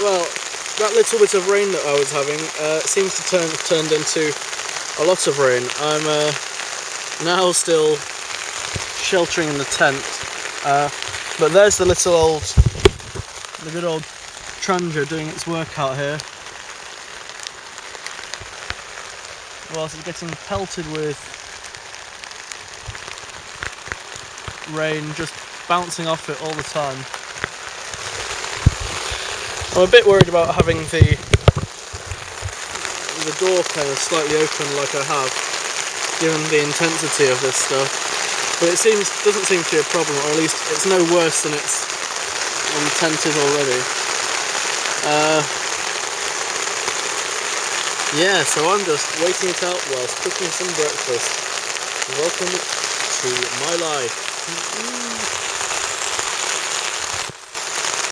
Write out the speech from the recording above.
Well, that little bit of rain that I was having uh, seems to turn turned into a lot of rain. I'm uh, now still sheltering in the tent, uh, but there's the little old, the good old Trangia doing its work out here. Whilst it's getting pelted with rain just bouncing off it all the time. I'm a bit worried about having the the door kind of slightly open like I have, given the intensity of this stuff. But it seems doesn't seem to be a problem, or at least it's no worse than its intent is already. Uh, yeah, so I'm just waiting it out whilst cooking some breakfast. Welcome to my life.